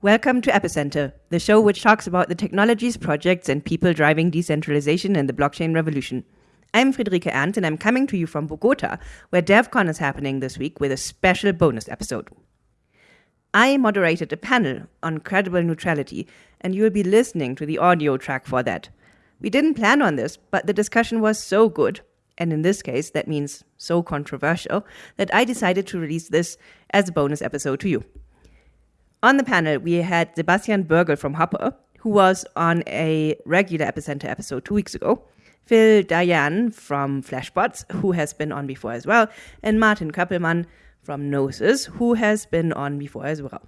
Welcome to Epicenter, the show which talks about the technologies, projects, and people driving decentralization and the blockchain revolution. I'm Friederike Ernst, and I'm coming to you from Bogota, where DevCon is happening this week with a special bonus episode. I moderated a panel on credible neutrality, and you will be listening to the audio track for that. We didn't plan on this, but the discussion was so good, and in this case, that means so controversial, that I decided to release this as a bonus episode to you. On the panel, we had Sebastian Bürgel from HOPR, who was on a regular Epicenter episode two weeks ago, Phil Daian from Flashbots, who has been on before as well, and Martin Köppelmann from Gnosis, who has been on before as well.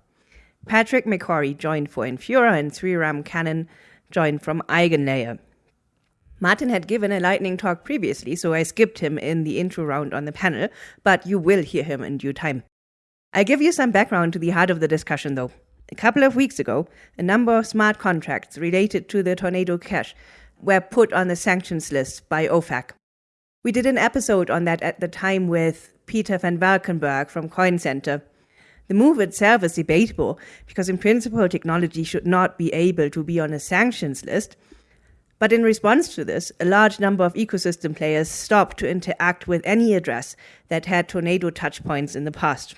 Patrick McCorry joined for Infura, and Sreeram Kannan joined from Eigenlayer. Martin had given a lightning talk previously, so I skipped him in the intro round on the panel, but you will hear him in due time. I give you some background to the heart of the discussion, though. A couple of weeks ago, a number of smart contracts related to the Tornado Cash were put on the sanctions list by OFAC. We did an episode on that at the time with Peter van Valkenburgh from Coin Center. The move itself is debatable because, in principle, technology should not be able to be on a sanctions list. But in response to this, a large number of ecosystem players stopped to interact with any address that had tornado touchpoints in the past.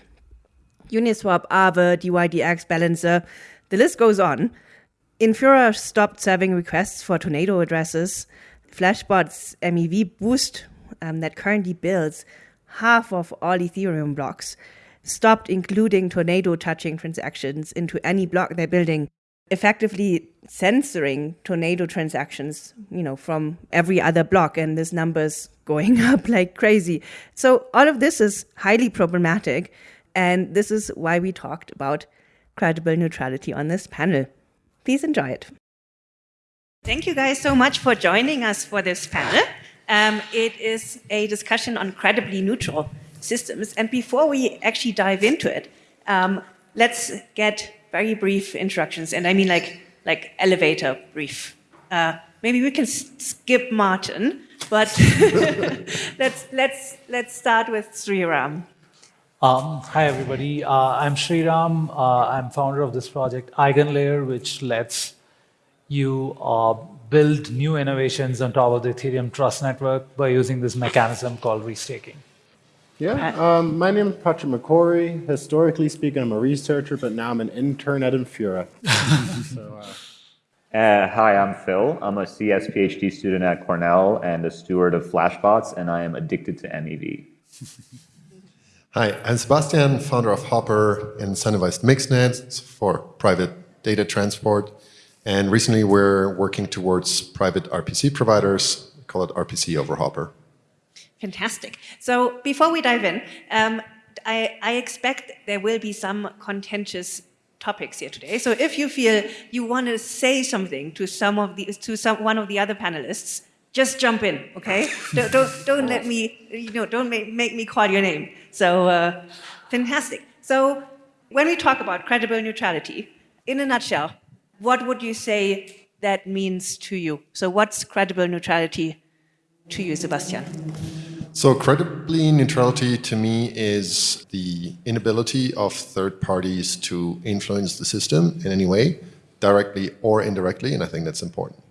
Uniswap, Aave, DYDX, Balancer, the list goes on. Infura stopped serving requests for Tornado addresses. Flashbot's MEV boost um, that currently builds half of all Ethereum blocks stopped including tornado touching transactions into any block they're building, effectively censoring tornado transactions, you know, from every other block. And this number's going up like crazy. So all of this is highly problematic. And this is why we talked about credible neutrality on this panel. Please enjoy it. Thank you guys so much for joining us for this panel. Um, it is a discussion on credibly neutral systems. And before we actually dive into it, um, let's get very brief introductions. And I mean like, like elevator brief. Uh, maybe we can skip Martin, but let's, let's, let's start with Sreeram. Um, hi, everybody. Uh, I'm Sreeram. Uh, I'm founder of this project, Eigenlayer, which lets you uh, build new innovations on top of the Ethereum Trust Network by using this mechanism called restaking. Yeah, um, my name is Patrick McCorry. Historically speaking, I'm a researcher, but now I'm an intern at Infura. so, uh, uh, hi, I'm Phil. I'm a CS PhD student at Cornell and a steward of Flashbots, and I am addicted to MEV. Hi, I'm Sebastian, founder of HOPR incentivized mixnets for private data transport. And recently we're working towards private RPC providers, we call it RPC over HOPR. Fantastic. So before we dive in, um, I, I expect there will be some contentious topics here today. So if you feel you want to say something to some of the to some one of the other panelists, just jump in, okay? don't, don't, don't let me, you know, don't make, make me call your name. So, uh, fantastic. So, when we talk about credible neutrality, in a nutshell, what would you say that means to you? So, what's credible neutrality to you, Sebastian? So, credibly neutrality to me is the inability of third parties to influence the system in any way, directly or indirectly, and I think that's important.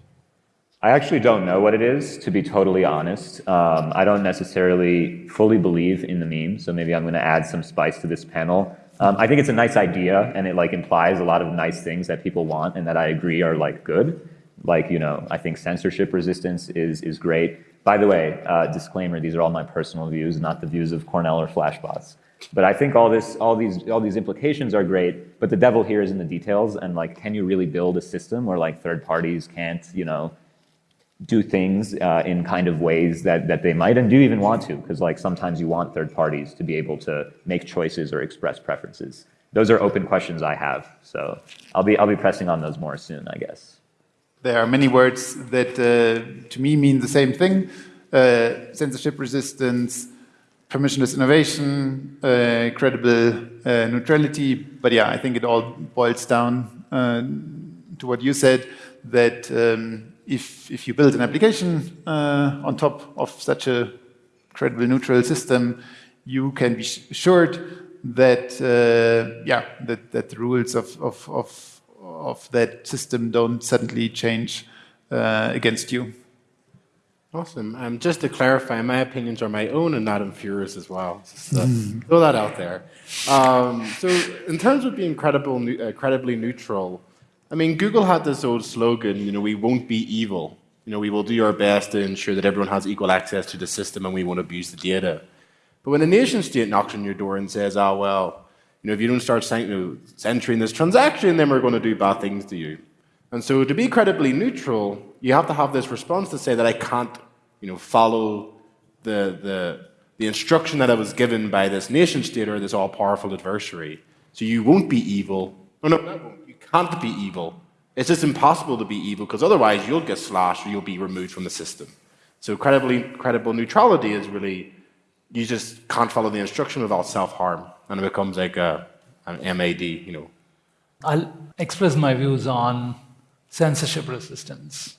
I actually don't know what it is, to be totally honest. Um, I don't necessarily fully believe in the meme, so maybe I'm going to add some spice to this panel. Um, I think it's a nice idea, and it like implies a lot of nice things that people want and that I agree are like good. Like, you know, I think censorship resistance is, is great. By the way, uh, disclaimer, these are all my personal views, not the views of Cornell or Flashbots. But I think all this, all these, all these implications are great, but the devil here is in the details. And like, can you really build a system where like third parties can't, you know, do things uh, in kind of ways that, that they might and do even want to, because like sometimes you want third parties to be able to make choices or express preferences. Those are open questions I have, so I'll be, I'll be pressing on those more soon, I guess. There are many words that uh, to me mean the same thing. Uh, censorship resistance, permissionless innovation, uh, credible uh, neutrality. But yeah, I think it all boils down uh, to what you said, that um, if, if you build an application uh, on top of such a credible neutral system, you can be assured that uh, yeah that, that the rules of, of, of, of that system don't suddenly change uh, against you. Awesome. Um, just to clarify, my opinions are my own and not Infura's as well. Uh, throw that out there. Um, so, in terms of being credible, uh, credibly neutral, I mean, Google had this old slogan, you know, we won't be evil. You know, we will do our best to ensure that everyone has equal access to the system and we won't abuse the data. But when a nation state knocks on your door and says, oh, well, you know, if you don't start centering this transaction, then we're going to do bad things to you. And so to be credibly neutral, you have to have this response to say that I can't you know, follow the, the, the instruction that I was given by this nation state or this all-powerful adversary. So you won't be evil. Oh, no, no, can't be evil. It's just impossible to be evil because otherwise you'll get slashed or you'll be removed from the system. So credibly, credible neutrality is really, you just can't follow the instruction without self-harm. And it becomes like a, an MAD, you know. I'll express my views on censorship resistance.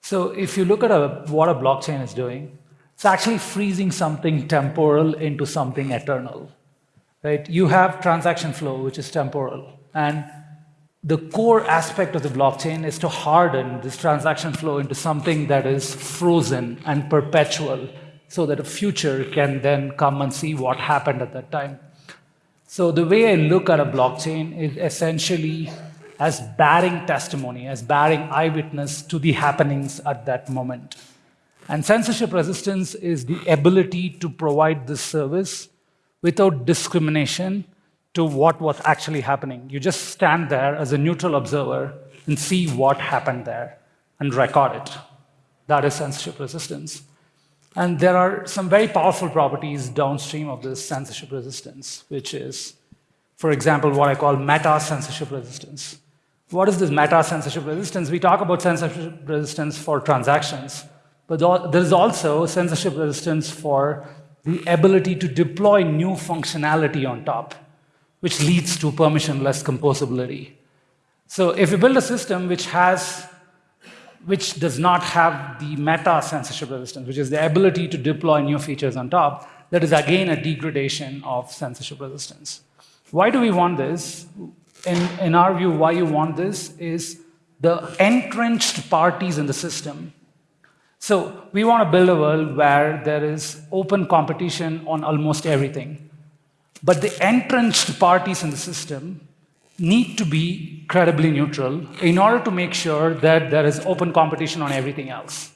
So if you look at a, what a blockchain is doing, it's actually freezing something temporal into something eternal. Right? You have transaction flow, which is temporal. And the core aspect of the blockchain is to harden this transaction flow into something that is frozen and perpetual so that a future can then come and see what happened at that time. So the way I look at a blockchain is essentially as bearing testimony, as bearing eyewitness to the happenings at that moment. And censorship resistance is the ability to provide this service without discrimination to what was actually happening. You just stand there as a neutral observer and see what happened there and record it. That is censorship resistance. And there are some very powerful properties downstream of this censorship resistance, which is, for example, what I call meta censorship resistance. What is this meta censorship resistance? We talk about censorship resistance for transactions, but there is also censorship resistance for the ability to deploy new functionality on top, which leads to permissionless composability. So if you build a system which has which does not have the meta censorship resistance, which is the ability to deploy new features on top, that is again a degradation of censorship resistance. Why do we want this? in, in our view, why you want this is the entrenched parties in the system. So we want to build a world where there is open competition on almost everything. But the entrenched parties in the system need to be credibly neutral in order to make sure that there is open competition on everything else.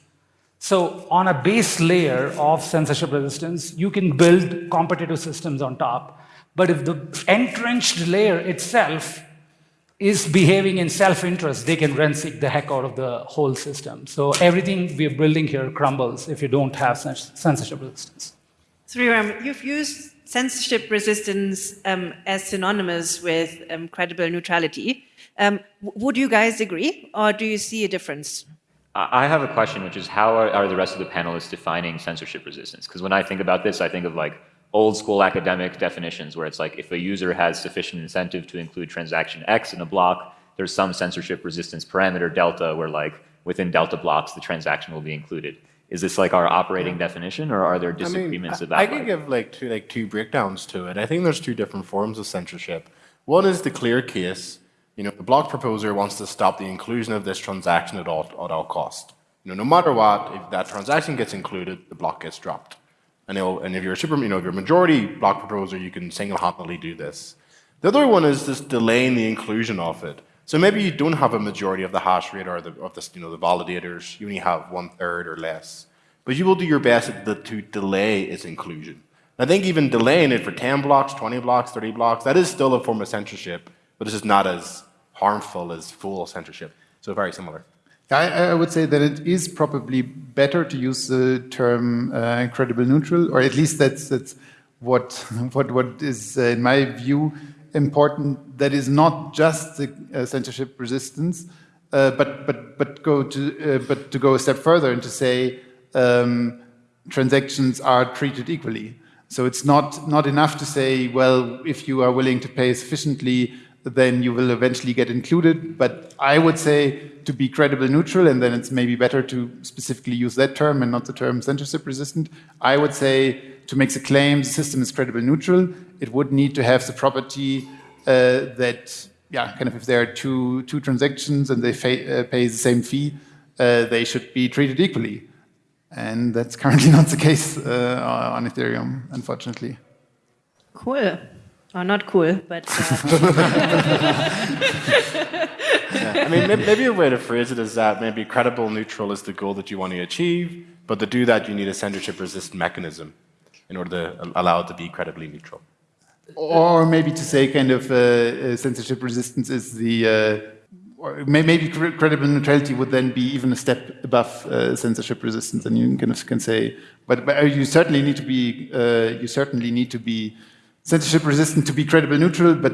So on a base layer of censorship resistance, you can build competitive systems on top. But if the entrenched layer itself is behaving in self-interest, they can rent seek the heck out of the whole system. So everything we're building here crumbles if you don't have censorship resistance. Sreeram, you've used censorship resistance um, as synonymous with um, credible neutrality. Um, would you guys agree, or do you see a difference? I have a question, which is how are, are the rest of the panelists defining censorship resistance? Because when I think about this, I think of like old school academic definitions where it's like if a user has sufficient incentive to include transaction X in a block, there's some censorship resistance parameter delta where like within delta blocks the transaction will be included. Is this like our operating definition or are there disagreements I mean, about I, I can give like two like two breakdowns to it. I think there's two different forms of censorship. One is the clear case. You know, the block proposer wants to stop the inclusion of this transaction at all at all cost. You know, no matter what, if that transaction gets included, the block gets dropped. And, and if you're a super, you know, if you're a majority block proposer, you can single-handedly do this. The other one is just delaying the inclusion of it. So maybe you don't have a majority of the hash rate or the, of the, you know, the validators. You only have one third or less. But you will do your best to delay its inclusion. I think even delaying it for 10 blocks, 20 blocks, 30 blocks, that is still a form of censorship, but it's just not as harmful as full censorship. So very similar. I, I, would say that it is probably better to use the term uh, credible neutral, or at least that's, that's what, what, what is, uh, in my view, important. That is not just the uh, censorship resistance, uh, but, but, but, go to, uh, but to go a step further and to say um, transactions are treated equally. So it's not, not enough to say, well, if you are willing to pay sufficiently, then you will eventually get included. But I would say to be credible neutral, and then it's maybe better to specifically use that term and not the term censorship resistant. I would say to make the claim the system is credible neutral, it would need to have the property uh, that, yeah, kind of if there are two, two transactions and they uh, pay the same fee, uh, they should be treated equally. And that's currently not the case uh, on Ethereum, unfortunately. Cool. Or not cool, but. yeah. I mean, maybe a way to phrase it is that maybe credible neutral is the goal that you want to achieve, but to do that, you need a censorship resistant mechanism in order to allow it to be credibly neutral. Or maybe to say kind of uh, uh censorship resistance is the, uh, or maybe credible neutrality would then be even a step above uh, censorship resistance, and you kind of can say, but, but you certainly need to be, uh, you certainly need to be censorship resistant to be credible neutral, but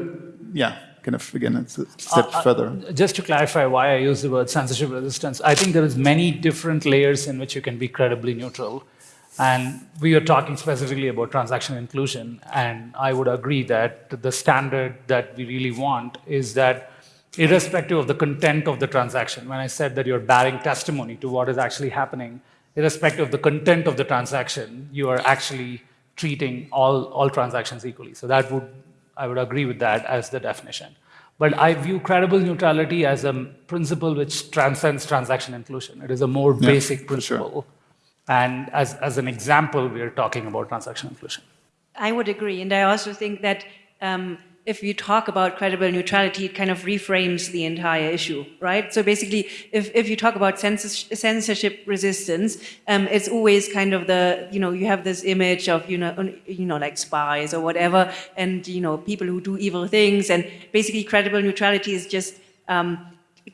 yeah, kind of again it's a step uh, further. Just to clarify why I use the word censorship resistance, I think there is many different layers in which you can be credibly neutral. And we are talking specifically about transaction inclusion, and I would agree that the standard that we really want is that irrespective of the content of the transaction, when I said that you're bearing testimony to what is actually happening, irrespective of the content of the transaction, you are actually treating all, all transactions equally. So that would, I would agree with that as the definition. But I view credible neutrality as a principle which transcends transaction inclusion. It is a more yeah, basic principle. Sure. And as, as an example, we are talking about transaction inclusion. I would agree. And I also think that um, if you talk about credible neutrality, it kind of reframes the entire issue, right? So basically, if, if you talk about censorship resistance, um, it's always kind of the, you know, you have this image of, you know, you know, like spies or whatever, and, you know, people who do evil things, and basically credible neutrality is just um,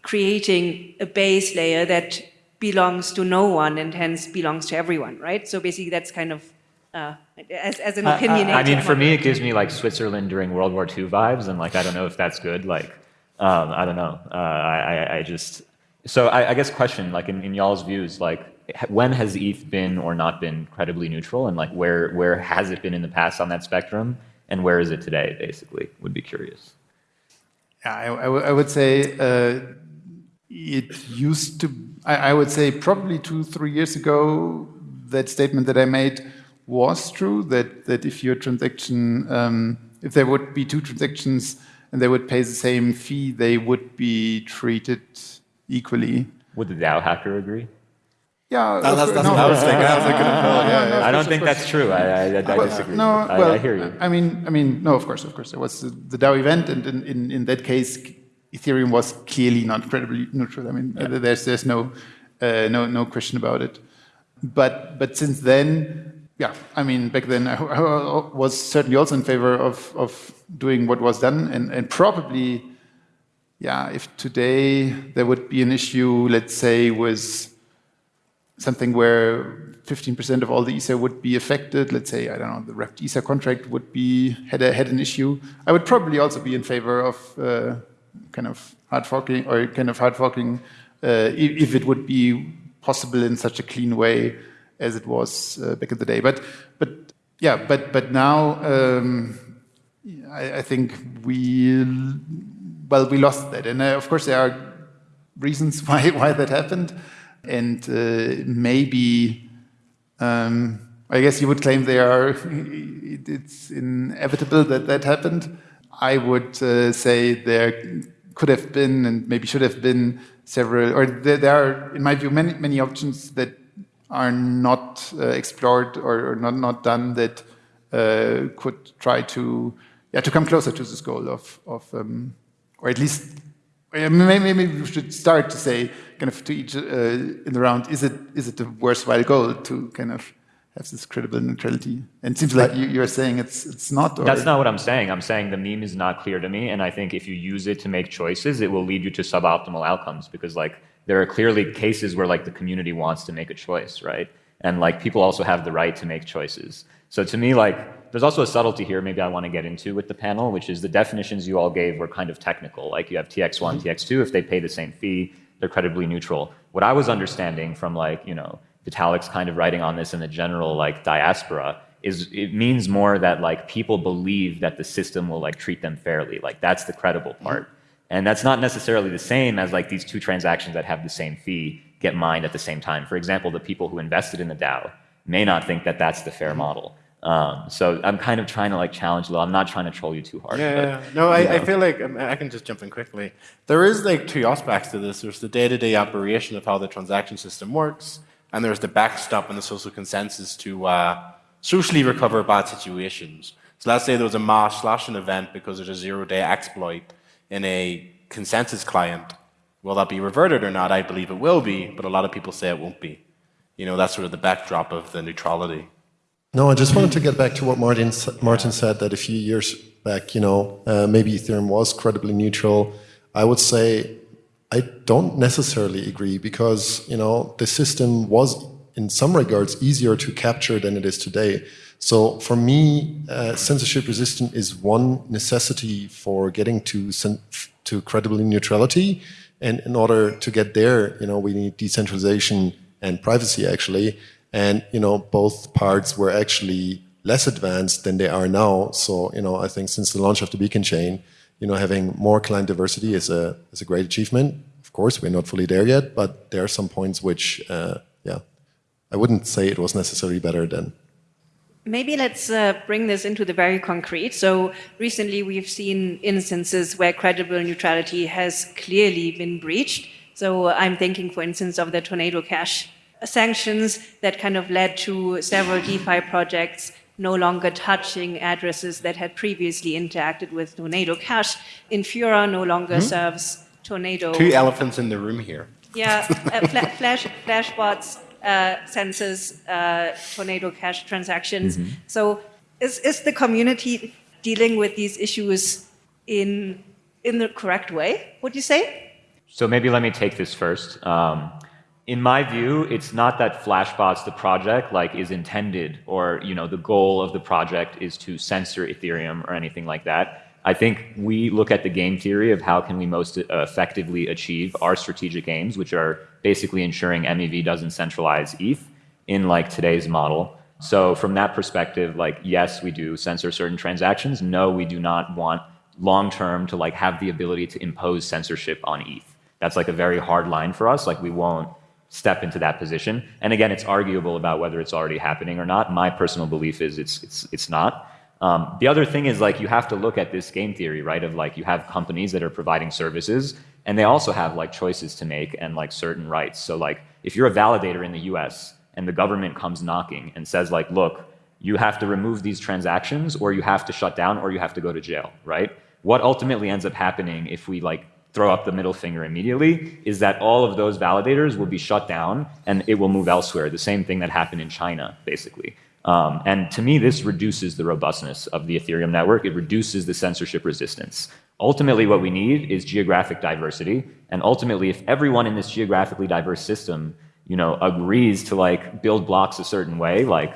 creating a base layer that belongs to no one and hence belongs to everyone, right? So basically that's kind of uh, as, as an opinion. I, I, mean, for me, it gives me like Switzerland during World War II vibes, and like I don't know if that's good. Like, um, I don't know. Uh, I, I just so I, I guess question like in, in y'all's views, like when has ETH been or not been credibly neutral, and like where where has it been in the past on that spectrum, and where is it today? Basically, would be curious. Yeah, I, would say uh, it used to. I would say probably two three years ago that statement that I made was true, that, that if your transaction, um, if there would be two transactions and they would pay the same fee, they would be treated equally. Would the DAO hacker agree? Yeah, no, that's, that's no, what I was thinking. I was thinking, no, yeah, no, I don't think that's true. I, I, I well, disagree. No, I, well, I, hear you. I mean, I mean, no, of course, of course. There was the, the DAO event, and in, in, in, that case, Ethereum was clearly not credibly neutral. I mean, yeah. there's there's no uh, no no question about it. But but since then, yeah, I mean, back then I, I, was certainly also in favor of, of doing what was done, and, and probably, yeah, if today there would be an issue, let's say, with something where 15% of all the Ether would be affected, let's say, I don't know, the wrapped Ether contract would be, had, a, had an issue, I would probably also be in favor of uh, kind of hard forking, or kind of hard forking, uh, if, it would be possible in such a clean way as it was uh, back in the day. But but yeah, but but now um, I, I, think we well we lost that, and uh, of course there are reasons why why that happened, and uh, maybe. Um, I guess you would claim they are. It's inevitable that that happened. I would uh, say there could have been and maybe should have been several, or there, there are, in my view, many many options that are not uh, explored or, or, not, not done that uh, could try to yeah to come closer to this goal of of um, or at least maybe, we should start to say kind of to each uh, in the round is it is it a worthwhile goal to kind of have this credible neutrality and it seems like you, are saying it's it's not or... that's not what i'm saying i'm saying the meme is not clear to me and i think if you use it to make choices it will lead you to suboptimal outcomes because like there are clearly cases where like the community wants to make a choice, right? And like people also have the right to make choices. So to me, like there's also a subtlety here maybe I want to get into with the panel, which is the definitions you all gave were kind of technical. Like you have TX1, mm-hmm. TX2, if they pay the same fee, they're credibly neutral. What I was understanding from like, you know, Vitalik's kind of writing on this in the general like diaspora is it means more that like people believe that the system will like treat them fairly. Like that's the credible part. Mm-hmm. And that's not necessarily the same as like these two transactions that have the same fee get mined at the same time. For example, the people who invested in the DAO may not think that that's the fair model. Um, so I'm kind of trying to like challenge a little. I'm not trying to troll you too hard. Yeah, but, yeah. No, I, I feel like um, I can just jump in quickly. There is like two aspects to this. There's the day-to-day operation of how the transaction system works, and there's the backstop and the social consensus to uh, socially recover bad situations. So let's say there was a mass slashing event because there's a zero-day exploit in a consensus client. Will that be reverted or not? I believe it will be, but a lot of people say it won't be. You know, that's sort of the backdrop of the neutrality. No, I just wanted to get back to what Martin Martin said that a few years back, you know, uh, maybe Ethereum was credibly neutral. I would say I don't necessarily agree because you know the system was in some regards easier to capture than it is today. So for me, uh, censorship resistant is one necessity for getting to to credible neutrality. And in order to get there, you know, we need decentralization and privacy actually. And you know, both parts were actually less advanced than they are now. So you know, I think since the launch of the Beacon chain, you know, having more client diversity is a is a great achievement. Of course, we're not fully there yet, but there are some points which, uh, yeah, I wouldn't say it was necessarily better than. Maybe let's uh, bring this into the very concrete. So recently we've seen instances where credible neutrality has clearly been breached. So I'm thinking, for instance, of the Tornado Cash sanctions that kind of led to several DeFi projects no longer touching addresses that had previously interacted with Tornado Cash. Infura no longer serves Tornado. Two elephants in the room here. Yeah, uh, fla- flash flashbots, uh, censors, uh, tornado cash transactions. So, is is the community dealing with these issues in in the correct way? Would you say? So maybe let me take this first. Um, in my view, it's not that Flashbots, the project, like is intended or you know the goal of the project is to censor Ethereum or anything like that. I think we look at the game theory of how can we most effectively achieve our strategic aims, which are basically ensuring MEV doesn't centralize ETH in like today's model. So from that perspective, like yes, we do censor certain transactions. No, we do not want long term to like have the ability to impose censorship on ETH. That's like a very hard line for us. Like we won't step into that position. And again, it's arguable about whether it's already happening or not. My personal belief is it's it's it's not. Um, the other thing is like you have to look at this game theory, right? Of like you have companies that are providing services, and they also have like choices to make and like certain rights. So like if you're a validator in the U.S. and the government comes knocking and says like, look, you have to remove these transactions, or you have to shut down, or you have to go to jail, right? What ultimately ends up happening if we like throw up the middle finger immediately is that all of those validators will be shut down and it will move elsewhere. The same thing that happened in China, basically. Um, and to me, this reduces the robustness of the Ethereum network. It reduces the censorship resistance. Ultimately, what we need is geographic diversity. And ultimately, if everyone in this geographically diverse system, you know, agrees to like build blocks a certain way, like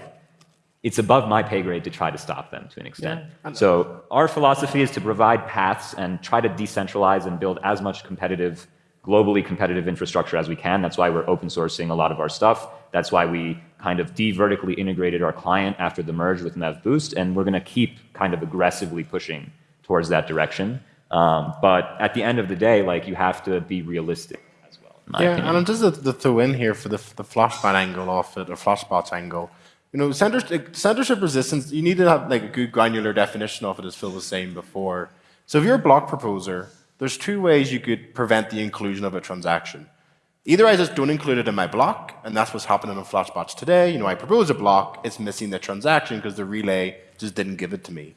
it's above my pay grade to try to stop them to an extent. So our philosophy is to provide paths and try to decentralize and build as much competitive, globally competitive infrastructure as we can. That's why we're open sourcing a lot of our stuff. That's why we kind of de-vertically integrated our client after the merge with MevBoost, and we're going to keep kind of aggressively pushing towards that direction. Um, but at the end of the day, like you have to be realistic as well. Yeah, opinion. and just the, the throw in here for the the flashbot angle off it or flashbots angle. You know, censorship, resistance. You need to have like a good granular definition of it, as Phil was saying before. So if you're a block proposer, there's two ways you could prevent the inclusion of a transaction. Either I just don't include it in my block, and that's what's happening in Flashbots today. You know, I propose a block, it's missing the transaction because the relay just didn't give it to me.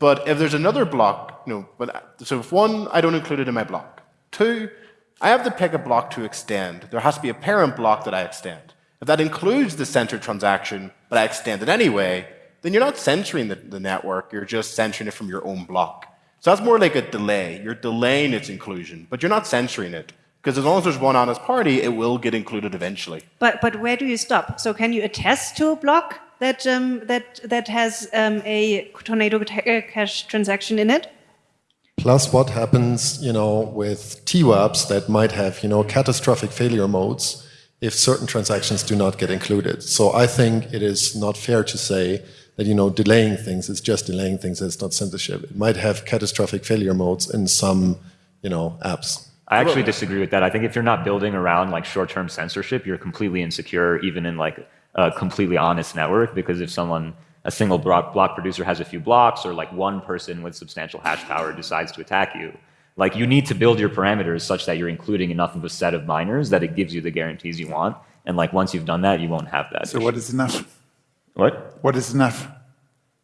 But if there's another block, you know, but so if one, I don't include it in my block. Two, I have to pick a block to extend. There has to be a parent block that I extend. If that includes the censored transaction, but I extend it anyway, then you're not censoring the, the network, you're just censoring it from your own block. So that's more like a delay. You're delaying its inclusion, but you're not censoring it. Because as long as there's one honest party, it will get included eventually. But but where do you stop? So can you attest to a block that um, that that has um, a tornado ta- uh, cash transaction in it? Plus, what happens, you know, with TWAPs that might have, you know, catastrophic failure modes if certain transactions do not get included. So I think it is not fair to say that, you know, delaying things is just delaying things. It's not censorship. It might have catastrophic failure modes in some, you know, apps. I actually disagree with that. I think if you're not building around like short-term censorship, you're completely insecure, even in like a completely honest network. Because if someone a single block, block producer has a few blocks or like one person with substantial hash power decides to attack you. Like you need to build your parameters such that you're including enough of a set of miners that it gives you the guarantees you want. And like once you've done that, you won't have that. So what is enough? What? What is enough?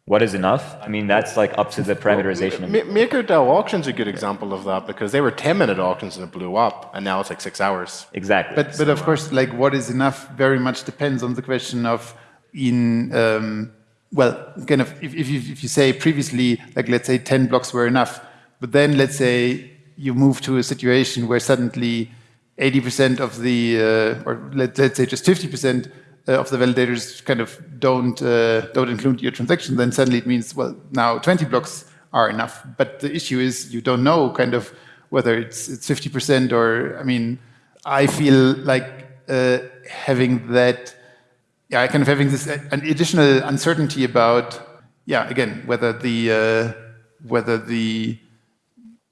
What is enough? I mean, that's like up to the parameterization. of- Ma- MakerDAO auction's a good example of that because they were 10 minute auctions and it blew up, and now it's like six hours. Exactly. But but of course, like what is enough very much depends on the question of in um, well, kind of if, if, you, if you say previously, like let's say 10 blocks were enough, but then let's say you move to a situation where suddenly 80% of the, uh, or let, let's say just 50% of the validators kind of don't uh, don't include your transaction, then suddenly it means well now 20 blocks are enough. But the issue is you don't know kind of whether it's it's 50% or I mean I feel like uh, having that yeah kind of having this uh, an additional uncertainty about yeah again whether the uh, whether the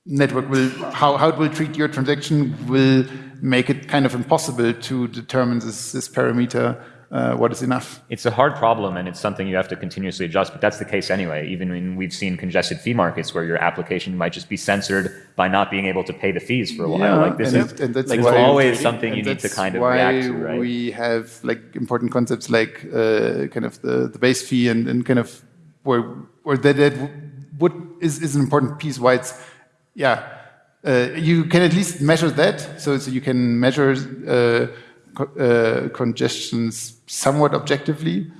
network will how, how it will treat your transaction will make it kind of impossible to determine this, this parameter uh, what is enough. It's a hard problem and it's something you have to continuously adjust, but that's the case anyway. Even when we've seen congested fee markets where your application might just be censored by not being able to pay the fees for a while. Yeah, like this is it- like, why, always something you need to kind of why react to, right? We have like important concepts like uh, kind of the, the base fee and, and kind of where where that, that would is, is an important piece. Why it's yeah. Uh, you can at least measure that, so, so you can measure uh, co- uh, congestions somewhat objectively.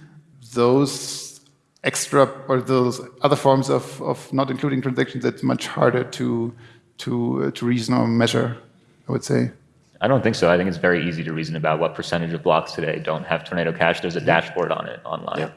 Those extra or those other forms of, of not including transactions, that's much harder to to uh, to reason or measure. I would say. I don't think so. I think it's very easy to reason about what percentage of blocks today don't have Tornado Cash. There's a dashboard on it online. Yeah.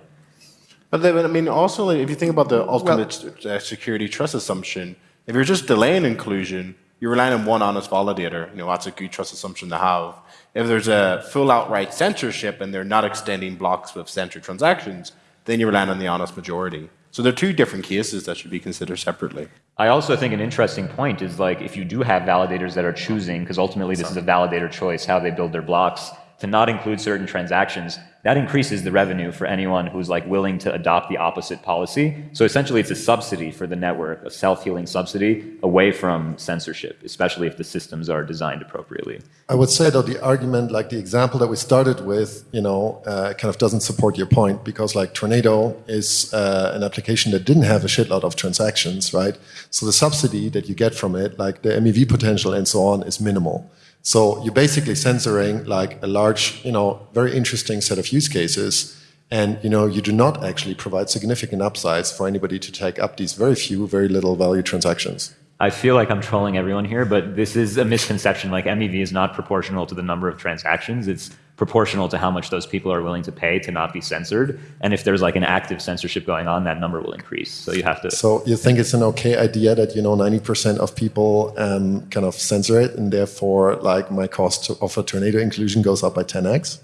But then, I mean, also, like, if you think about the ultimate uh, security trust assumption, if you're just delaying inclusion, you're relying on one honest validator. You know, that's a good trust assumption to have. If there's a full outright censorship and they're not extending blocks with censored transactions, then you're relying on the honest majority. So they're two different cases that should be considered separately. I also think an interesting point is like if you do have validators that are choosing, because ultimately this is a validator choice, how they build their blocks, to not include certain transactions, that increases the revenue for anyone who's like willing to adopt the opposite policy. So essentially it's a subsidy for the network, a self-healing subsidy away from censorship, especially if the systems are designed appropriately. I would say though the argument, like the example that we started with, you know, uh, kind of doesn't support your point because like Tornado is uh, an application that didn't have a shitload of transactions, right? So the subsidy that you get from it, like the MEV potential and so on, is minimal. So you're basically censoring like a large, you know, very interesting set of use cases. And you know, you do not actually provide significant upsides for anybody to take up these very few, very little value transactions. I feel like I'm trolling everyone here, but this is a misconception. Like MEV is not proportional to the number of transactions. It's proportional to how much those people are willing to pay to not be censored. And if there's like an active censorship going on, that number will increase. So you have to. So you think it's an okay idea that you know 90% of people um, kind of censor it, and therefore, like my cost to offer tornado inclusion goes up by 10x?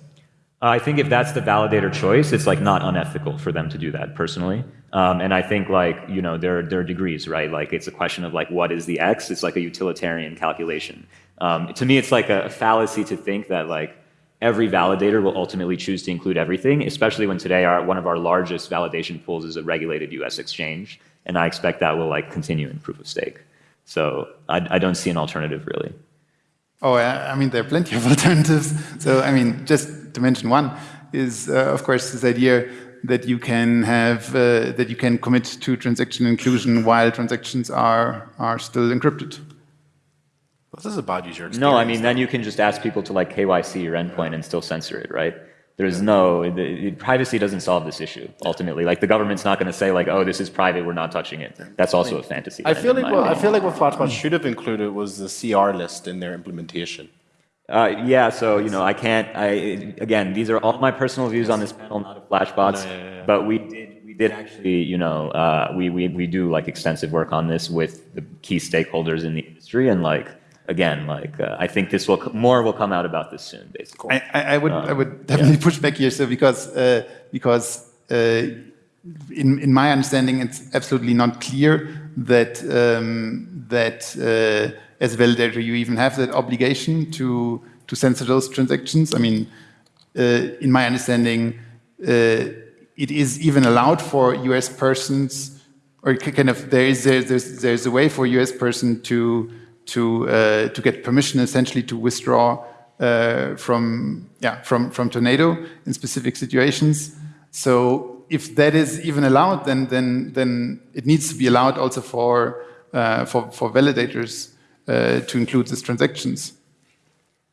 I think if that's the validator choice, it's like not unethical for them to do that personally. Um, and I think like, you know, there, there are degrees, right? Like it's a question of like, what is the X? It's like a utilitarian calculation. Um, to me, it's like a fallacy to think that like every validator will ultimately choose to include everything, especially when today our, one of our largest validation pools is a regulated US exchange. And I expect that will like continue in proof of stake. So I, I don't see an alternative really. Oh, I I mean, there are plenty of alternatives. So, I mean, just to mention one is, uh, of course, this idea that you can have uh, that you can commit to transaction inclusion while transactions are are still encrypted. This is a bad user experience. No, I mean, then you can just ask people to like KYC your endpoint and still censor it, right? There's no, the, privacy doesn't solve this issue, ultimately. Like, the government's not going to say, like, oh, this is private, we're not touching it. That's also a fantasy. I feel like my what, I opinion. feel like what Flashbot should have included was the CR list in their implementation. Uh, yeah, so, you know, I can't, I, again, these are all my personal views on this panel, not of Flashbots, No, yeah, yeah, yeah. but we did, we did actually, you know, uh, we, we, we do, like, extensive work on this with the key stakeholders in the industry, and, like, again, like, uh, I think this will, more will come out about this soon, basically. I, I, I would I would definitely push back here, so because uh, because uh, in in my understanding, it's absolutely not clear that um, that uh, as a validator you even have that obligation to to censor those transactions. I mean, uh, in my understanding, uh, it is even allowed for US persons, or kind of there is there's, there's a way for US person to to uh, to get permission essentially to withdraw uh, from yeah from from tornado in specific situations. So if that is even allowed, then then then it needs to be allowed also for uh, for for validators to include these transactions.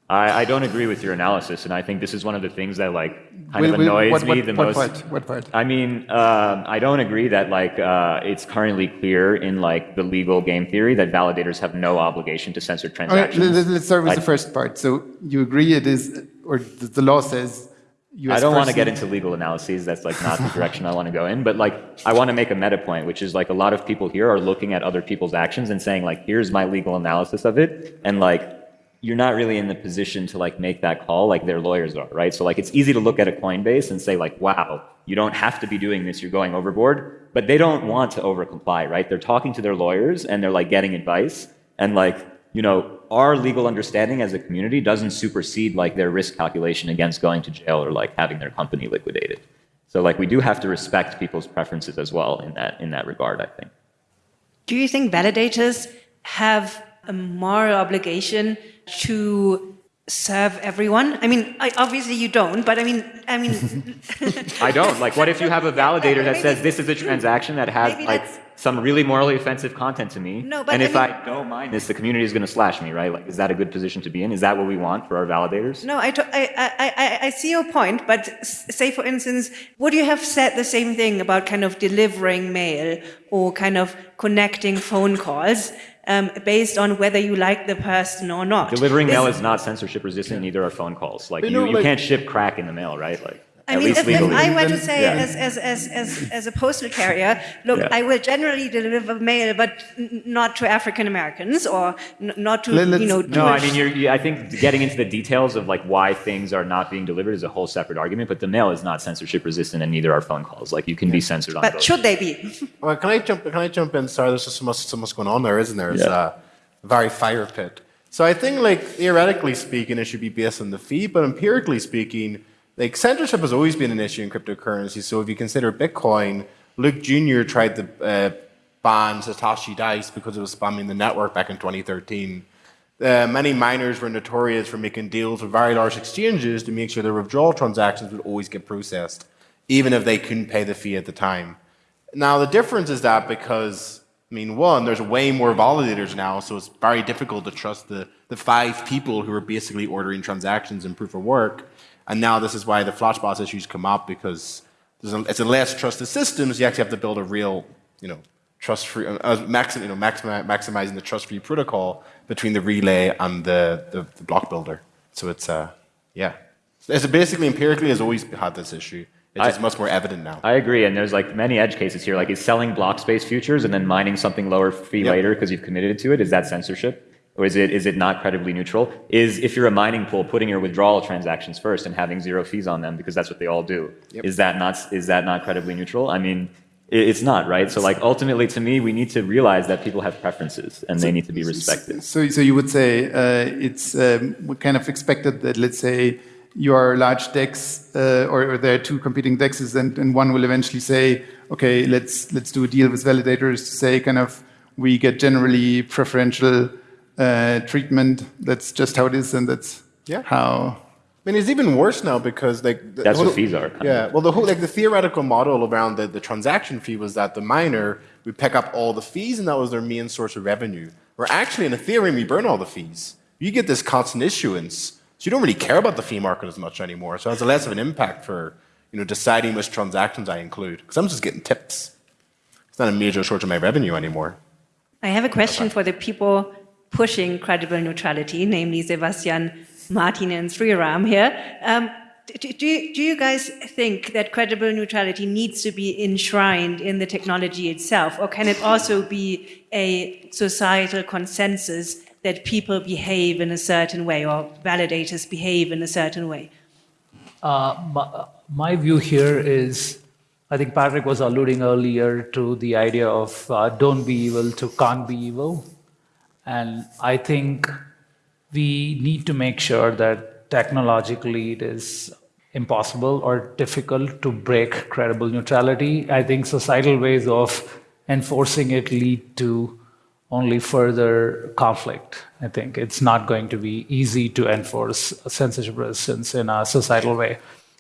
I, I, don't agree with your analysis, and I think this is one of the things that like kind will, of annoys what, what, me the what most. Part? What part? I mean, uh, I don't agree that like uh, it's currently clear in like the legal game theory that validators have no obligation to censor transactions. Okay, let's start with I, the first part. So you agree it is, or the law says. US I don't person. want to get into legal analyses. That's like not the direction I want to go in. But like, I want to make a meta point, which is like a lot of people here are looking at other people's actions and saying like, here's my legal analysis of it, and like you're not really in the position to like make that call like their lawyers are, right? So like it's easy to look at a Coinbase and say like, wow, you don't have to be doing this, you're going overboard, but they don't want to overcomply, right? They're talking to their lawyers and they're like getting advice and like, you know, our legal understanding as a community doesn't supersede like their risk calculation against going to jail or like having their company liquidated. So like we do have to respect people's preferences as well in that in that regard, I think. Do you think validators have a moral obligation to serve everyone? I mean, I, obviously you don't, but I mean, I mean. I don't. Like, what if you have a validator that says this is a transaction that has like some really morally offensive content to me, no, but and I if mean, I don't mind this, the community is going to slash me, right? Like, is that a good position to be in? Is that what we want for our validators? No, I, I, I, I see your point, but say for instance, would you have said the same thing about kind of delivering mail or kind of connecting phone calls? um, based on whether you like the person or not. Delivering this, mail is not censorship resistant, neither are phone calls. Like, you, you, you like, can't ship crack in the mail, right? Like, I mean, if, if, I were to say, yeah. as, as, as, as, as a postal carrier, look, yeah. I will generally deliver mail, but not to African Americans or not to, Let's, you know, No, I mean, you're, you, I think getting into the details of like why things are not being delivered is a whole separate argument, but the mail is not censorship resistant and neither are phone calls. Like, you can yeah. be censored on But both. should they be? well, can I jump, can I jump in? Sorry, there's just so much, so much going on there, isn't there? It's uh, a very fire pit. So I think, like, theoretically speaking, it should be based on the fee, but empirically speaking, like censorship has always been an issue in cryptocurrency. So if you consider Bitcoin, Luke Jr. tried to uh, ban Satoshi Dice because it was spamming the network back in 2013. Uh, many miners were notorious for making deals with very large exchanges to make sure their withdrawal transactions would always get processed, even if they couldn't pay the fee at the time. Now, the difference is that because, I mean, one, there's way more validators now, so it's very difficult to trust the, the five people who are basically ordering transactions in proof of work. And now this is why the Flashbots issues come up because a, it's a less trusted system, so you actually have to build a real, you know, trust-free, uh, uh maxim, you know, maximi maximizing the trust-free protocol between the relay and the, the, the block builder. So it's, uh, yeah. It's basically, empirically, has always had this issue. It's just much more evident now. I agree, and there's like many edge cases here. Like, is selling block space futures and then mining something lower fee yep. later because you've committed to it? Is that censorship? Or is it, is it not credibly neutral? Is if you're a mining pool, putting your withdrawal transactions first and having zero fees on them because that's what they all do. Yep. Is that not is that not credibly neutral? I mean, it's not right. So like ultimately, to me, we need to realize that people have preferences and so, they need to be respected. So, so you would say uh, it's um, kind of expected that let's say you are large DEX uh, or, or, there are two competing DEXs and, and one will eventually say, okay, let's let's do a deal with validators to say kind of we get generally preferential uh, treatment. That's just how it is, and that's yeah. how. I mean, it's even worse now because like the, that's what fees are. Yeah, well, the whole like the theoretical model around the, the transaction fee was that the miner would pick up all the fees, and that was their main source of revenue. Where actually in Ethereum, we burn all the fees. You get this constant issuance, so you don't really care about the fee market as much anymore. So it has less of an impact for you know deciding which transactions I include because I'm just getting tips. It's not a major source of my revenue anymore. I have a question for the people pushing credible neutrality, namely Sebastian, Martin, and Sreeram here. Um, do, do, do, you guys think that credible neutrality needs to be enshrined in the technology itself, or can it also be a societal consensus that people behave in a certain way, or validators behave in a certain way? Uh, my, my, view here is I think Patrick was alluding earlier to the idea of uh, don't be evil to can't be evil. And I think we need to make sure that technologically it is impossible or difficult to break credible neutrality. I think societal ways of enforcing it lead to only further conflict. I think it's not going to be easy to enforce censorship resistance in a societal way.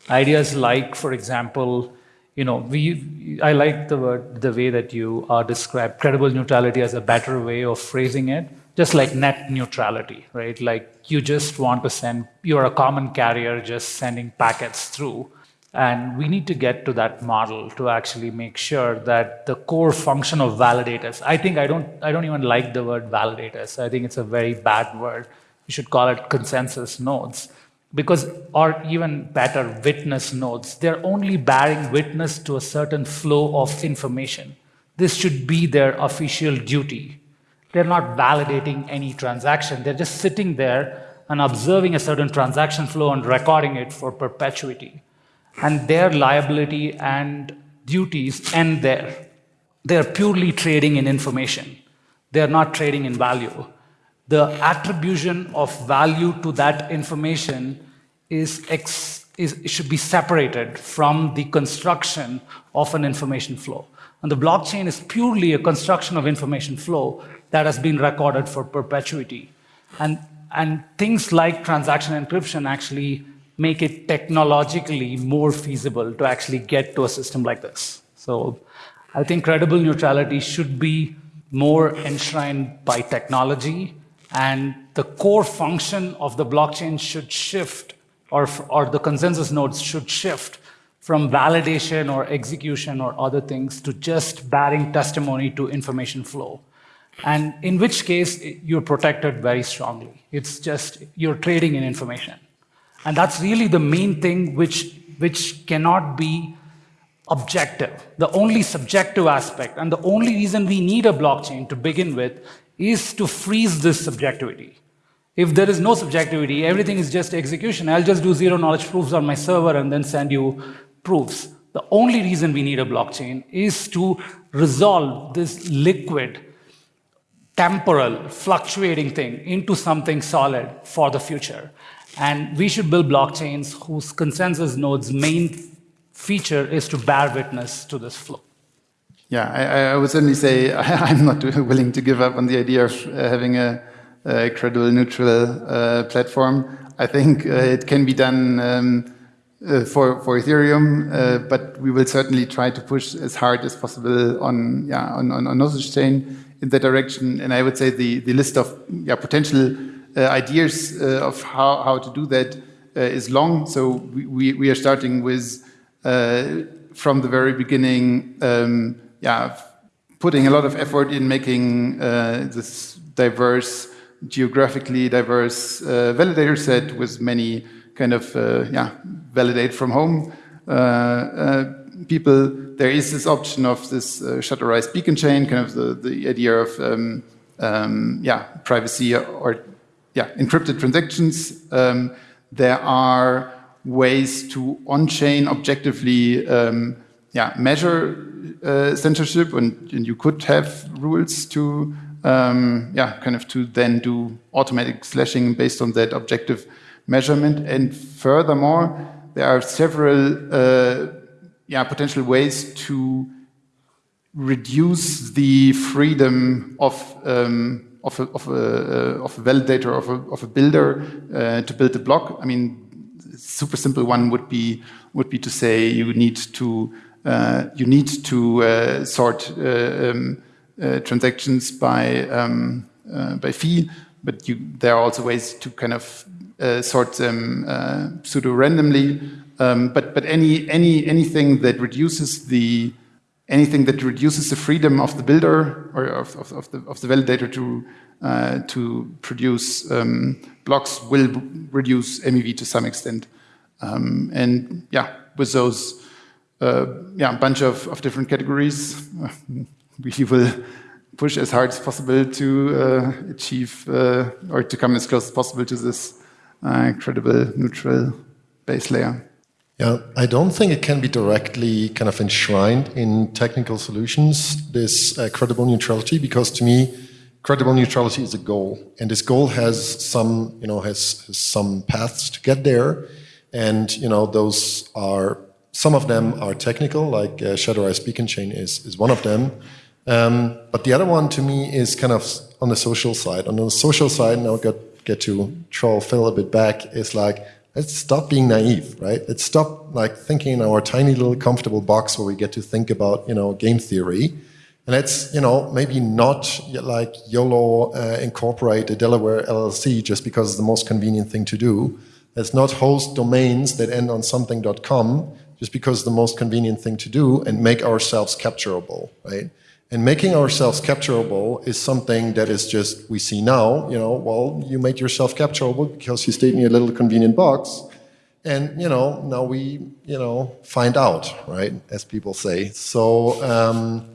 Ideas like, for example, you know, we, I like the word, the way that you are describe credible neutrality as a better way of phrasing it, just like net neutrality, right? Like you just want to send, you're a common carrier just sending packets through. And we need to get to that model to actually make sure that the core function of validators, I think I don't, I don't even like the word validators. I think it's a very bad word. You should call it consensus nodes because or even better witness nodes they're only bearing witness to a certain flow of information. This should be their official duty. They're not validating any transaction. They're just sitting there and observing a certain transaction flow and recording it for perpetuity. And their liability and duties end there. They're purely trading in information. They're not trading in value the attribution of value to that information is, ex, is should be separated from the construction of an information flow. And the blockchain is purely a construction of information flow that has been recorded for perpetuity. And, and things like transaction encryption actually make it technologically more feasible to actually get to a system like this. So I think credible neutrality should be more enshrined by technology and the core function of the blockchain should shift or, or the consensus nodes should shift from validation or execution or other things to just bearing testimony to information flow. And in which case, you're protected very strongly. It's just you're trading in information. And that's really the main thing which, which cannot be objective. The only subjective aspect and the only reason we need a blockchain to begin with is to freeze this subjectivity. If there is no subjectivity, everything is just execution. I'll just do zero knowledge proofs on my server and then send you proofs. The only reason we need a blockchain is to resolve this liquid, temporal, fluctuating thing into something solid for the future. And we should build blockchains whose consensus node's main feature is to bear witness to this flow. Yeah, I, I would certainly say I'm not willing to give up on the idea of uh, having a, a, credible, neutral uh, platform. I think uh, it can be done um, uh, for, for Ethereum, uh, but we will certainly try to push as hard as possible on, yeah, on, on, on chain in that direction. And I would say the, the list of yeah, potential uh, ideas of how, how to do that is long. So we, we are starting with, from the very beginning, um, yeah, putting a lot of effort in making uh, this diverse, geographically diverse uh, validator set with many kind of uh, yeah validate from home uh, uh, people. There is this option of this uh, shutterized beacon chain, kind of the, the idea of um, um, yeah privacy or yeah encrypted transactions. Um, there are ways to on-chain objectively um, yeah, measure uh, censorship, and, and, you could have rules to, um, yeah, kind of to then do automatic slashing based on that objective measurement. And furthermore, there are several, uh, yeah, potential ways to reduce the freedom of um, of a, of, a, uh, of a validator of a, of a builder uh, to build a block. I mean, super simple one would be would be to say you need to you need to uh, sort uh, um, transactions by um, by fee, but you, there are also ways to kind of sort them pseudo randomly. Um, but but any any anything that reduces the anything that reduces the freedom of the builder or of, of, of the, of the validator to, uh, to produce um, blocks will reduce MEV to some extent. Um, and yeah, with those uh, yeah, a bunch of, of different categories. we will push as hard as possible to uh, achieve uh, or to come as close as possible to this uh, credible neutral base layer. Yeah, I don't think it can be directly kind of enshrined in technical solutions, this uh, credible neutrality, because to me, credible neutrality is a goal. And this goal has some, you know, has, has some paths to get there. And you know, those are some of them are technical, like uh, Shutterized Beacon Chain is is one of them. Um, but the other one to me is kind of on the social side. On the social side, now get get to troll Phil a bit back is like let's stop being naive, right? Let's stop like thinking in our tiny little comfortable box where we get to think about you know game theory, and let's you know maybe not like YOLO uh, incorporate a Delaware LLC just because it's the most convenient thing to do. Let's not host domains that end on something.com just because the most convenient thing to do and make ourselves capturable, right? And making ourselves capturable is something that is just, we see now, you know, well, you made yourself capturable because you stayed in your little convenient box. And, you know, now we, you know, find out, right, as people say. So um,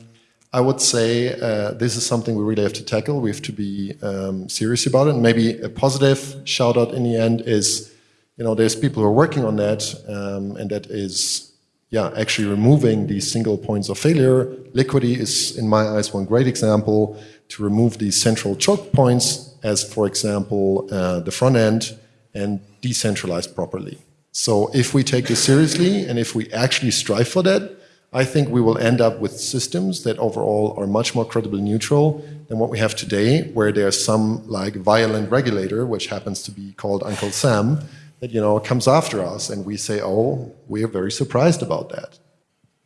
I would say uh, this is something we really have to tackle. We have to be um, serious about it. And maybe a positive shout out in the end is, you know, there's people who are working on that, um, and that is yeah, actually removing these single points of failure. Liquity is, in my eyes, one great example to remove these central choke points as, for example, uh, the front end and decentralize properly. So if we take this seriously and if we actually strive for that, I think we will end up with systems that overall are much more credibly neutral than what we have today, where there's some like violent regulator, which happens to be called Uncle Sam, that you know comes after us, and we say, "Oh, we are very surprised about that."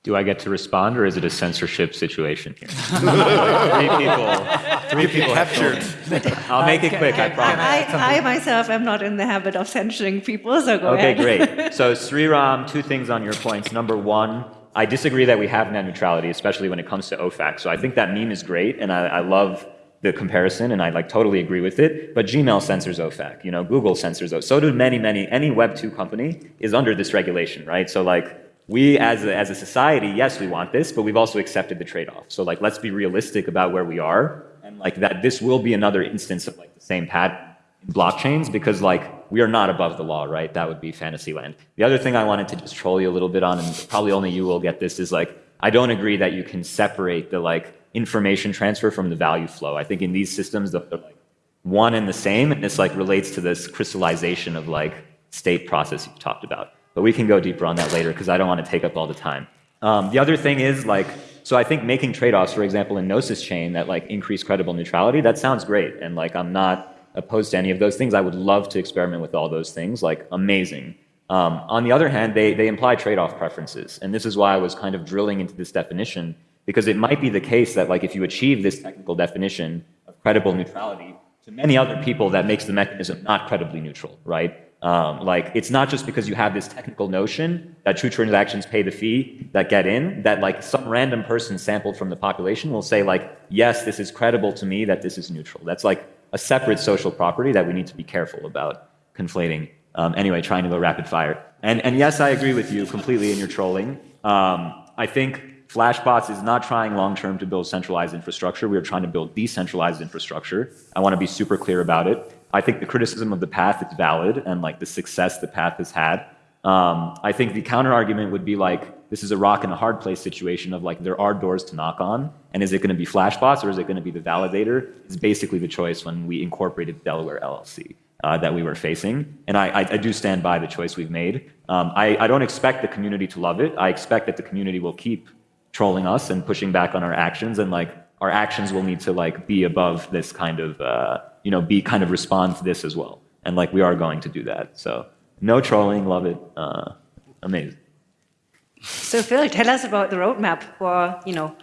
Do I get to respond, or is it a censorship situation here? three people, three people captured. I'll make it quick. I promise. I, I myself am not in the habit of censoring people, so go okay, ahead. Okay, great. So Sreeram, two things on your points. Number one, I disagree that we have net neutrality, especially when it comes to OFAC. So I think that meme is great, and I, I love the comparison, and I like totally agree with it. But Gmail censors OFAC, you know, Google censors OFAC. So do many, many. Any Web two company is under this regulation, right? So like we as a, as a society, yes, we want this, but we've also accepted the trade-off. So like let's be realistic about where we are, and like that this will be another instance of like the same pattern in blockchains because like we are not above the law, right? That would be fantasy land. The other thing I wanted to just troll you a little bit on, and probably only you will get this, is like I don't agree that you can separate the like information transfer from the value flow. I think in these systems, they're like one and the same, and this like relates to this crystallization of like state process you talked about. But we can go deeper on that later because I don't want to take up all the time. Um, the other thing is like, so I think making trade-offs, for example, in Gnosis chain that like increase credible neutrality, that sounds great, and like I'm not opposed to any of those things. I would love to experiment with all those things, like amazing. Um, on the other hand, they, they imply trade-off preferences, and this is why I was kind of drilling into this definition because it might be the case that like if you achieve this technical definition of credible neutrality, to many other people that makes the mechanism not credibly neutral, right? Um, like it's not just because you have this technical notion that true transactions pay the fee that get in that like some random person sampled from the population will say like yes this is credible to me that this is neutral. That's like a separate social property that we need to be careful about conflating. Um, anyway trying to go rapid fire. And and yes i agree with you completely in your trolling. Um, i think Flashbots is not trying long term to build centralized infrastructure. We are trying to build decentralized infrastructure. I want to be super clear about it. I think the criticism of the path is valid and like the success the path has had. Um, I think the counter argument would be like this is a rock and a hard place situation of like there are doors to knock on, and is it going to be Flashbots or is it going to be the validator? Is basically the choice when we incorporated Delaware LLC. Uh, that we were facing. And I, I, I, do stand by the choice we've made. Um, I, I, don't expect the community to love it. I expect that the community will keep trolling us and pushing back on our actions and like our actions will need to like be above this kind of uh, you know be kind of respond to this as well. And like we are going to do that. So no trolling. Love it. Uh, amazing. So phil tell us about the roadmap for you know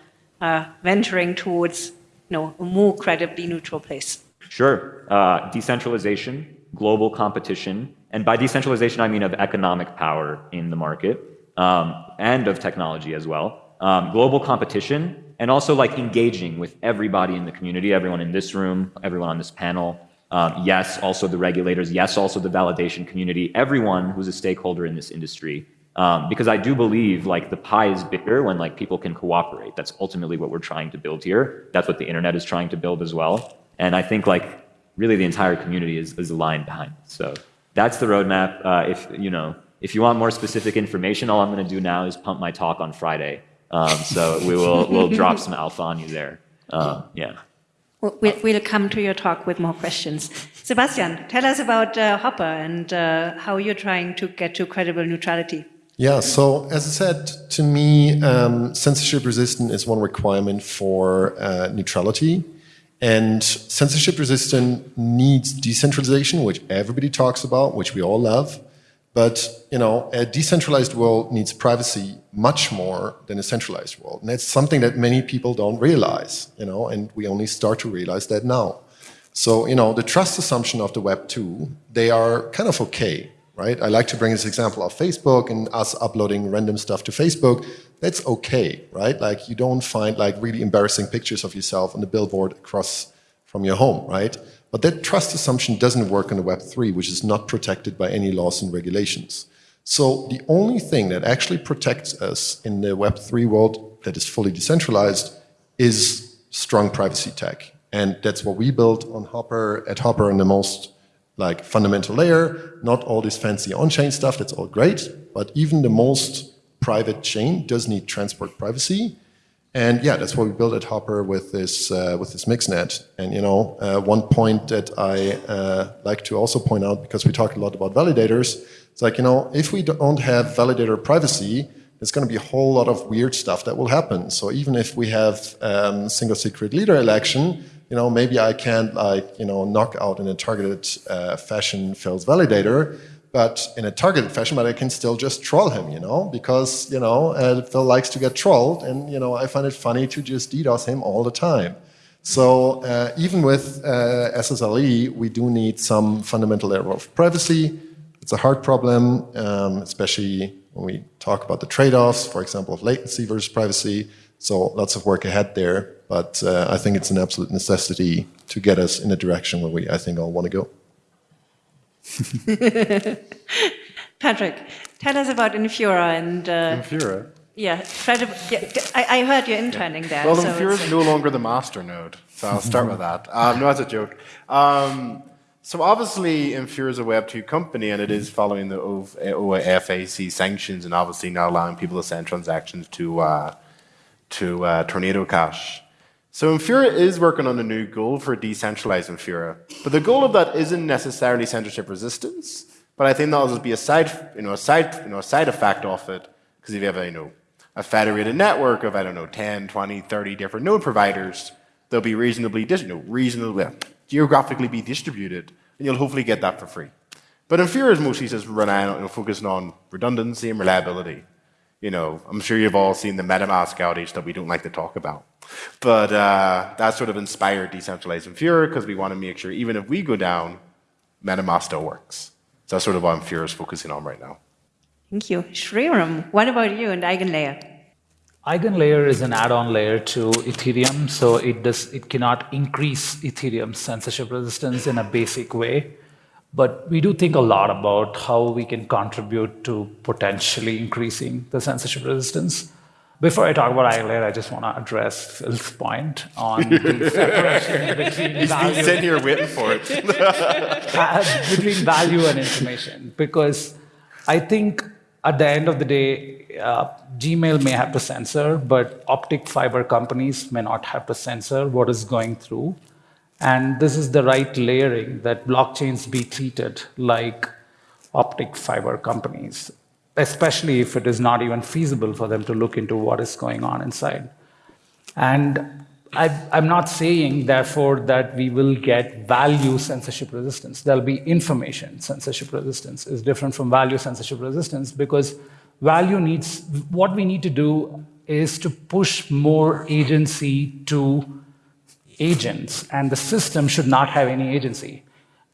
uh, venturing towards you know a more credibly neutral place. Sure. Uh, decentralization global competition and by decentralization i mean of economic power in the market um, and of technology as well um, global competition, and also like engaging with everybody in the community, everyone in this room, everyone on this panel. Um, yes, also the regulators. Yes, also the validation community. Everyone who's a stakeholder in this industry. Um, because I do believe like the pie is bigger when like people can cooperate. That's ultimately what we're trying to build here. That's what the internet is trying to build as well. And I think like really the entire community is, is aligned behind it. So that's the roadmap. Uh, if you know, if you want more specific information, all I'm going to do now is pump my talk on Friday. Um, so we will we'll drop some alpha on you there. Uh, yeah. We'll, we'll come to your talk with more questions. Sebastian, tell us about uh, HOPR and uh, how you're trying to get to credible neutrality. Yeah, so as I said, to me, um, censorship resistant is one requirement for uh, neutrality. And censorship resistant needs decentralization, which everybody talks about, which we all love. But you know, a decentralized world needs privacy much more than a centralized world, and that's something that many people don't realize. You know, and we only start to realize that now. So you know, the trust assumption of the Web two, they are kind of okay, right? I like to bring this example of Facebook and us uploading random stuff to Facebook. That's okay, right? Like you don't find like really embarrassing pictures of yourself on the billboard across from your home, right? But that trust assumption doesn't work in the Web3, which is not protected by any laws and regulations. So the only thing that actually protects us in the Web3 world that is fully decentralized is strong privacy tech. And that's what we built on HOPR, at HOPR on the most like fundamental layer, not all this fancy on-chain stuff, that's all great, but even the most private chain does need transport privacy. And yeah, that's what we built at HOPR with this uh, with this mixnet. And you know, uh, one point that I uh, like to also point out because we talked a lot about validators, it's like you know, if we don't have validator privacy, there's going to be a whole lot of weird stuff that will happen. So even if we have um, single secret leader election, you know, maybe I can't like you know knock out in a targeted uh, fashion Phil's validator but in a targeted fashion, but I can still just troll him, you know, because, you know, uh, Phil likes to get trolled, and, you know, I find it funny to just DDoS him all the time. So uh, even with uh, SSLE, we do need some fundamental layer of privacy. It's a hard problem, um, especially when we talk about the trade-offs, for example, of latency versus privacy. So lots of work ahead there, but uh, I think it's an absolute necessity to get us in a direction where we, I think, all want to go. Patrick, tell us about Infura and. Uh, Infura? Yeah, yeah I, I, heard you're interning there. Well, so Infura is no longer the master node, so I'll start with that. Um, no, that's a joke. Um, so obviously, Infura is a Web2 company, and it is following the OFAC sanctions, and obviously not allowing people to send transactions to uh, to uh, Tornado Cash. So Infura is working on a new goal for decentralized Infura. But the goal of that isn't necessarily censorship resistance, but I think that'll just be a side, you know, a side, you know, a side effect of it. Because if you have a, you know, a federated network of, I don't know, 10, 20, 30 different node providers, they'll be reasonably, you know, reasonably, uh, geographically be distributed, and you'll hopefully get that for free. But Infura is mostly just relying on, you know, focusing on redundancy and reliability. You know, I'm sure you've all seen the MetaMask outage that we don't like to talk about. But uh, that sort of inspired decentralized Infura because we want to make sure even if we go down, MetaMask still works. So that's sort of what Infura is focusing on right now. Thank you. Sreeram, what about you and EigenLayer? EigenLayer is an add-on layer to Ethereum, so it does it cannot increase Ethereum's censorship resistance in a basic way. But we do think a lot about how we can contribute to potentially increasing the censorship resistance. Before I talk about EigenLayer, I just want to address Phil's point on the separation between He's value. He's sitting here waiting for it. between value and information, because I think at the end of the day, uh, Gmail may have to censor, but optic fiber companies may not have to censor what is going through. And this is the right layering that blockchains be treated like optic fiber companies, especially if it is not even feasible for them to look into what is going on inside. And I, am not saying, therefore, that we will get value censorship resistance. There'll be information censorship resistance is different from value censorship resistance because value needs, what we need to do is to push more agency to agents, and the system should not have any agency.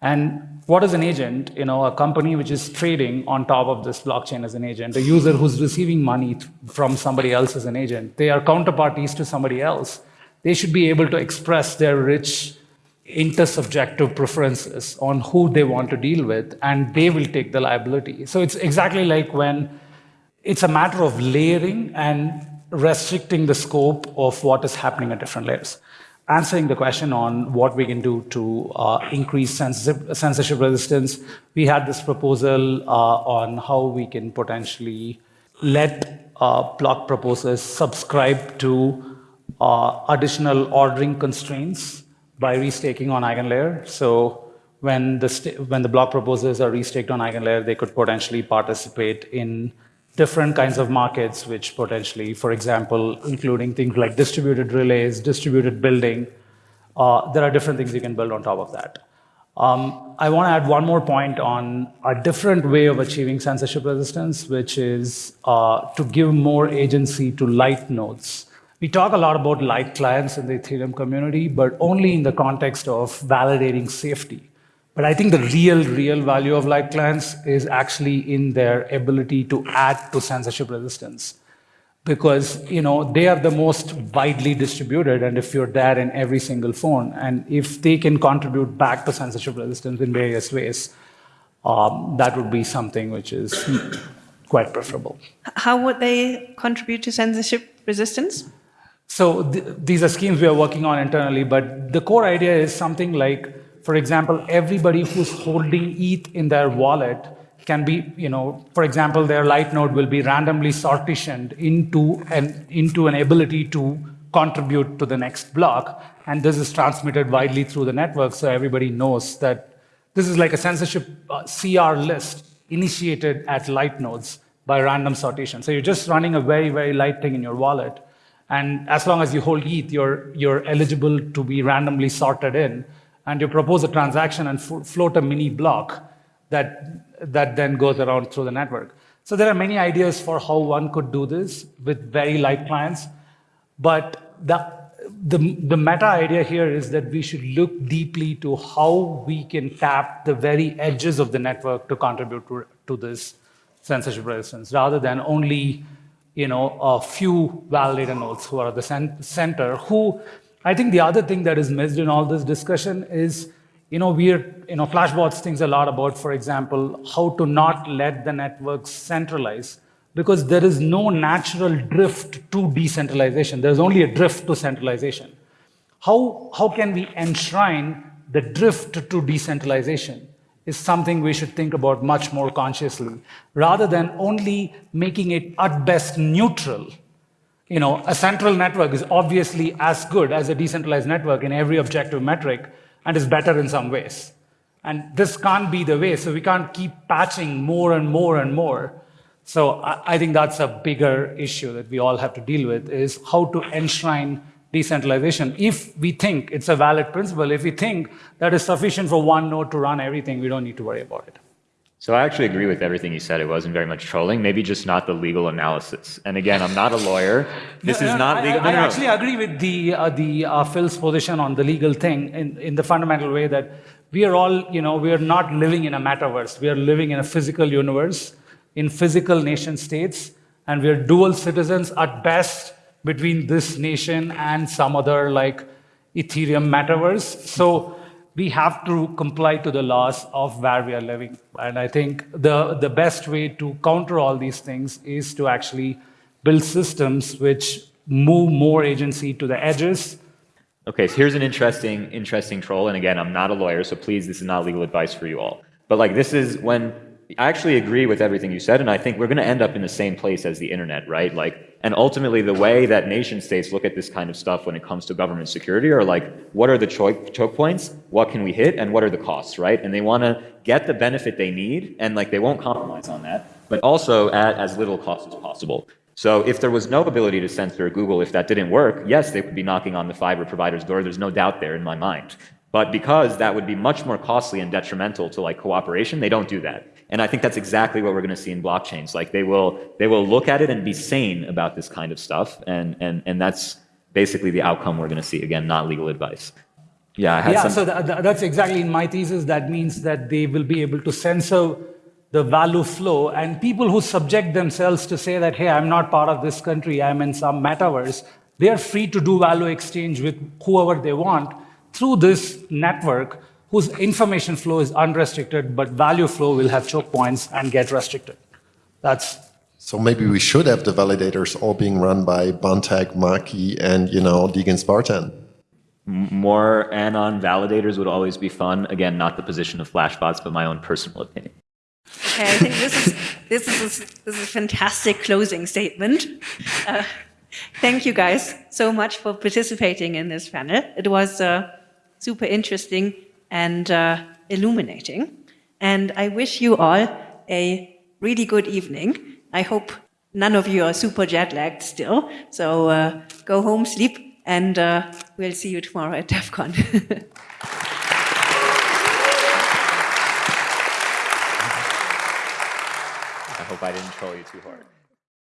And what is an agent? You know, a company which is trading on top of this blockchain as an agent, a user who's receiving money from somebody else as an agent. They are counterparties to somebody else. They should be able to express their rich intersubjective preferences on who they want to deal with, and they will take the liability. So it's exactly like when it's a matter of layering and restricting the scope of what is happening at different layers answering the question on what we can do to uh, increase censorship resistance, we had this proposal uh, on how we can potentially let uh, block proposers subscribe to uh, additional ordering constraints by restaking on eigenlayer. So when the, when the block proposals are restaked on eigenlayer, they could potentially participate in different kinds of markets, which potentially, for example, including things like distributed relays, distributed building, uh, there are different things you can build on top of that. Um, I want to add one more point on a different way of achieving censorship resistance, which is uh, to give more agency to light nodes. We talk a lot about light clients in the Ethereum community, but only in the context of validating safety. But I think the real, real value of light clients is actually in their ability to add to censorship resistance. Because you know they are the most widely distributed, and if you're there in every single phone, and if they can contribute back to censorship resistance in various ways, um, that would be something which is quite preferable. How would they contribute to censorship resistance? So th these are schemes we are working on internally, but the core idea is something like for example, everybody who's holding ETH in their wallet can be, you know, for example, their light node will be randomly sortitioned into an, into an ability to contribute to the next block. And this is transmitted widely through the network so everybody knows that this is like a censorship uh, CR list initiated at light nodes by random sortition. So you're just running a very, very light thing in your wallet. And as long as you hold ETH, you're, you're eligible to be randomly sorted in and you propose a transaction and float a mini block that, that then goes around through the network. So there are many ideas for how one could do this with very light clients, but the, the, the meta idea here is that we should look deeply to how we can tap the very edges of the network to contribute to, to this censorship resistance, rather than only you know, a few validator nodes who are at the center, who I think the other thing that is missed in all this discussion is, you know, we're, you know, Flashbots thinks a lot about, for example, how to not let the networks centralize because there is no natural drift to decentralization. There's only a drift to centralization. How, how can we enshrine the drift to decentralization is something we should think about much more consciously, rather than only making it at best neutral you know, a central network is obviously as good as a decentralized network in every objective metric and is better in some ways. And this can't be the way, so we can't keep patching more and more and more. So I, think that's a bigger issue that we all have to deal with is how to enshrine decentralization. If we think it's a valid principle, if we think that is sufficient for one node to run everything, we don't need to worry about it. So I actually agree with everything you said. It wasn't very much trolling, maybe just not the legal analysis. And again, I'm not a lawyer. This no, is no, not I, legal. I, I actually agree with the uh, the uh, Phil's position on the legal thing in, in the fundamental way that we are all, you know, we are not living in a metaverse. We are living in a physical universe, in physical nation states, and we are dual citizens at best between this nation and some other like Ethereum metaverse. So we have to comply to the laws of where we are living. And I think the, the best way to counter all these things is to actually build systems which move more agency to the edges. Okay, so here's an interesting, interesting troll. And again, I'm not a lawyer, so please, this is not legal advice for you all. But like, this is when I actually agree with everything you said, and I think we're going to end up in the same place as the internet, right? Like, and ultimately, the way that nation states look at this kind of stuff when it comes to government security are like, what are the choke, points? What can we hit? And what are the costs, right? And they want to get the benefit they need, and like they won't compromise on that, but also at as little cost as possible. So if there was no ability to censor Google, if that didn't work, yes, they would be knocking on the fiber provider's door. There's no doubt there in my mind. But because that would be much more costly and detrimental to like cooperation, they don't do that. And I think that's exactly what we're going to see in blockchains. Like they will, they will look at it and be sane about this kind of stuff. And, and, and that's basically the outcome we're going to see. Again, not legal advice. Yeah, yeah. Some... So that's exactly in my thesis. That means that they will be able to censor the value flow, and people who subject themselves to say that, hey, I'm not part of this country, I'm in some metaverse, they are free to do value exchange with whoever they want through this network whose information flow is unrestricted, but value flow will have choke points and get restricted. That's so maybe we should have the validators all being run by banteg, Maki, and you know Degen Spartan. More anon validators would always be fun. Again, not the position of Flashbots, but my own personal opinion. Okay, I think this is this is this is a fantastic closing statement. Uh, thank you guys so much for participating in this panel. It was. Uh, super interesting and uh, illuminating. And I wish you all a really good evening. I hope none of you are super jet lagged still. So uh, go home, sleep, and uh, we'll see you tomorrow at Devcon. I hope I didn't troll you too hard.